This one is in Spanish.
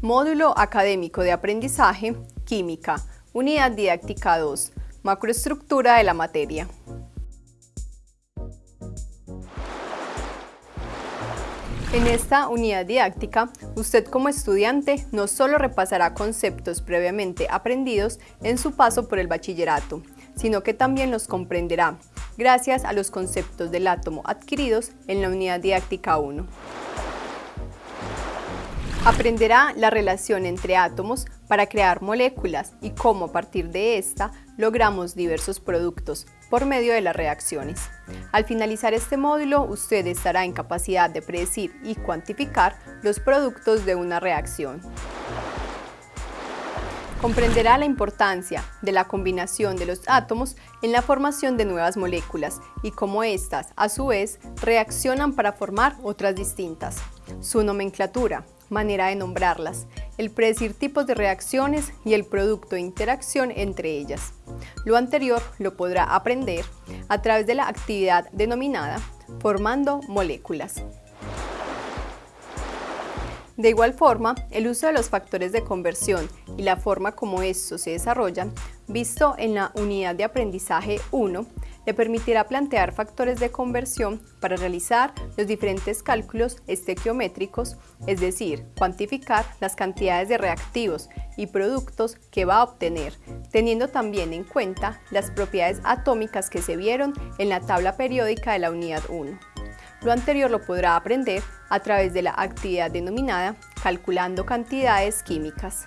Módulo Académico de Aprendizaje, Química, Unidad Didáctica 2, Macroestructura de la materia. En esta unidad didáctica, usted como estudiante no solo repasará conceptos previamente aprendidos en su paso por el bachillerato, sino que también los comprenderá gracias a los conceptos del átomo adquiridos en la unidad didáctica 1. Aprenderá la relación entre átomos para crear moléculas y cómo a partir de esta logramos diversos productos por medio de las reacciones. Al finalizar este módulo, usted estará en capacidad de predecir y cuantificar los productos de una reacción. Comprenderá la importancia de la combinación de los átomos en la formación de nuevas moléculas y cómo éstas, a su vez, reaccionan para formar otras distintas. Su nomenclatura, manera de nombrarlas, el predecir tipos de reacciones y el producto de interacción entre ellas. Lo anterior lo podrá aprender a través de la actividad denominada formando moléculas. De igual forma, el uso de los factores de conversión y la forma como estos se desarrollan, visto en la unidad de aprendizaje 1, le permitirá plantear factores de conversión para realizar los diferentes cálculos estequiométricos, es decir, cuantificar las cantidades de reactivos y productos que va a obtener, teniendo también en cuenta las propiedades atómicas que se vieron en la tabla periódica de la unidad 1. Lo anterior lo podrá aprender a través de la actividad denominada Calculando cantidades químicas.